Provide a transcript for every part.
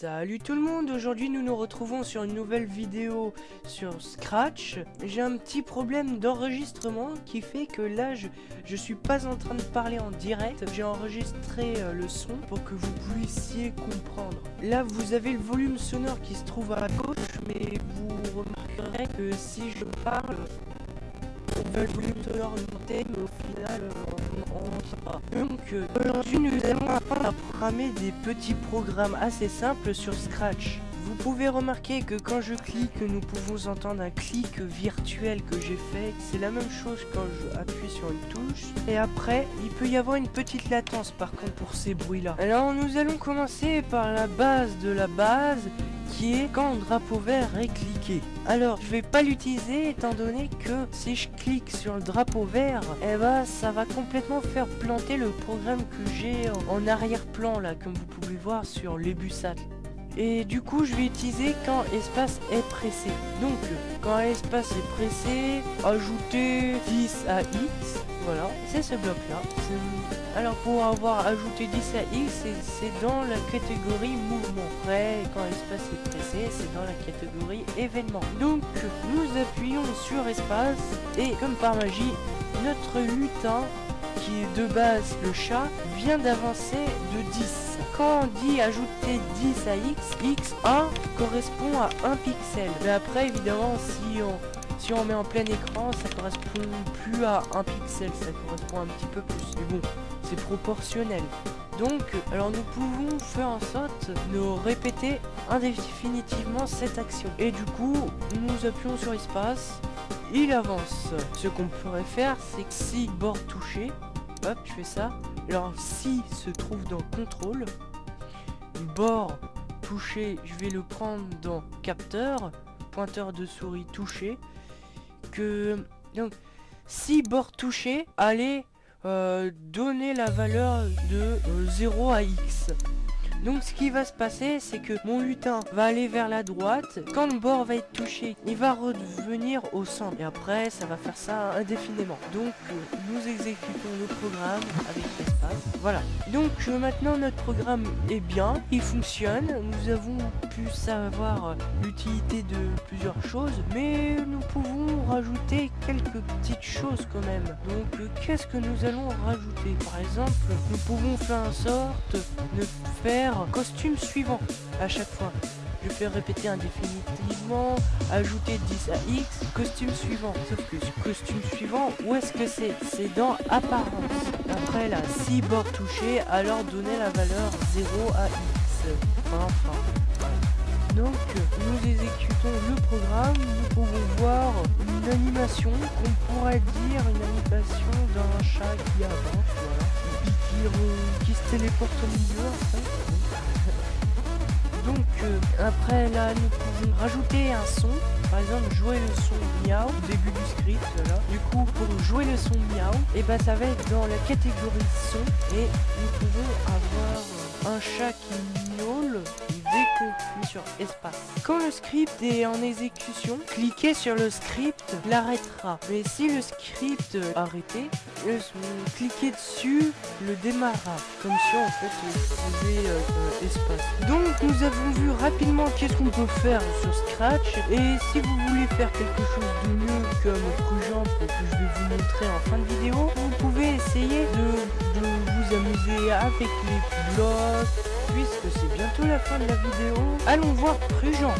Salut tout le monde, aujourd'hui nous nous retrouvons sur une nouvelle vidéo sur Scratch. J'ai un petit problème d'enregistrement qui fait que là je, suis pas en train de parler en direct. J'ai enregistré euh, le son pour que vous puissiez comprendre. Là vous avez le volume sonore qui se trouve à gauche, mais vous remarquerez que si je parle, monter, mais au final euh, on on pas. Donc euh, aujourd'hui nous allons apprendre à programmer des petits programmes assez simples sur Scratch. Vous pouvez remarquer que quand je clique, nous pouvons entendre un clic virtuel que j'ai fait. C'est la même chose quand je appuie sur une touche. Et après, il peut y avoir une petite latence par contre pour ces bruits-là. Alors nous allons commencer par la base de la base qui est quand le drapeau vert est cliqué. Alors, je vais pas l'utiliser étant donné que si je clique sur le drapeau vert, eh ben ça va complètement faire planter le programme que j'ai en arrière-plan là, comme vous pouvez voir sur l'Ebusat. Et du coup, je vais utiliser quand espace est pressé. Donc, quand espace est pressé, ajouter 10 à X. Voilà, c'est ce bloc-là. Alors, pour avoir ajouté 10 à X, c'est dans la catégorie mouvement. Après, quand espace est pressé, c'est dans la catégorie événement. Donc, nous appuyons sur espace et comme par magie, notre lutin qui est de base le chat, vient d'avancer de 10. Quand on dit ajouter 10 à x, x1 correspond à 1 pixel. Mais après, évidemment, si on, si on met en plein écran, ça correspond plus à 1 pixel, ça correspond un petit peu plus. Mais bon, c'est proportionnel. Donc, alors nous pouvons faire en sorte de répéter indéfinitivement cette action. Et du coup, nous appuyons sur espace, il avance. Ce qu'on pourrait faire, c'est que si bord touché, je fais ça. Alors, si se trouve dans contrôle, bord touché, je vais le prendre dans capteur, pointeur de souris touché, que donc si bord touché, allez euh, donner la valeur de 0 euh, à x. Donc ce qui va se passer, c'est que mon lutin va aller vers la droite. Quand le bord va être touché, il va revenir au centre. Et après, ça va faire ça indéfiniment. Donc euh, nous exécutons le programme avec l'espace. Voilà. Donc euh, maintenant notre programme est bien, il fonctionne. Nous avons pu savoir l'utilité de plusieurs choses, mais nous quelques petites choses quand même. Donc euh, qu'est-ce que nous allons rajouter? Par exemple, nous pouvons faire en sorte de faire costume suivant à chaque fois. Je fais répéter indéfinitivement, ajouter 10 à X, costume suivant. Sauf que ce costume suivant, où est-ce que c'est? C'est dans apparence. Après là, si bord touché, alors donner la valeur 0 à X. Enfin. Donc, nous exécutons le programme, nous pouvons voir une animation qu'on pourrait dire une animation d'un chat qui avance, voilà, qui, se téléporte au milieu. Donc euh, après là nous pouvons rajouter un son. Par exemple jouer le son miaou au début du script. Du coup pour jouer le son miaou, et eh ben ça va être dans la catégorie son et nous pouvons avoir un chat qui miaule sur espace. Quand le script est en exécution, cliquez sur le script l'arrêtera. Mais si le script arrêté, cliquez dessus le démarrera. Comme ça en fait pouvez euh, espace. Donc nous avons vu rapidement qu'est-ce qu'on peut faire sur Scratch. Et si vous voulez faire quelque chose de mieux comme que je vais vous montrer en fin de vidéo, vous pouvez essayer de vous amuser avec les blocs, puisque c'est bientôt la fin de la vidéo. Allons voir Prujamp.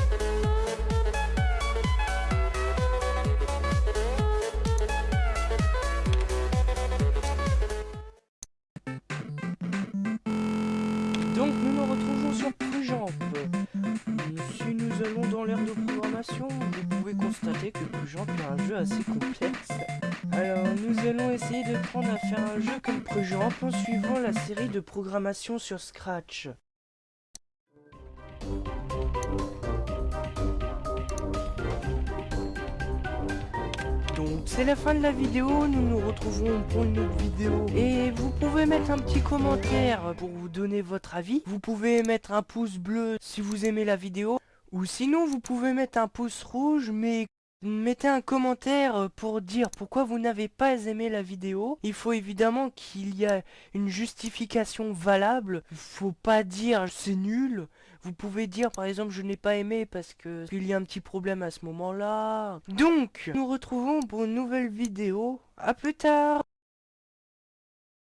Donc nous nous retrouvons sur Prujamp. Si nous allons dans l'ère de programmation, vous pouvez constater que Prujamp est un jeu assez complexe. Nous allons essayer de prendre à faire un jeu comme Prujamp en suivant la série de programmation sur Scratch. Donc c'est la fin de la vidéo, nous nous retrouvons pour une autre vidéo. Et vous pouvez mettre un petit commentaire pour vous donner votre avis. Vous pouvez mettre un pouce bleu si vous aimez la vidéo. Ou sinon vous pouvez mettre un pouce rouge mais Mettez un commentaire pour dire pourquoi vous n'avez pas aimé la vidéo. Il faut évidemment qu'il y ait une justification valable. Il faut pas dire c'est nul. Vous pouvez dire par exemple je n'ai pas aimé parce que il y a un petit problème à ce moment-là. Donc, nous retrouvons pour une nouvelle vidéo. À plus tard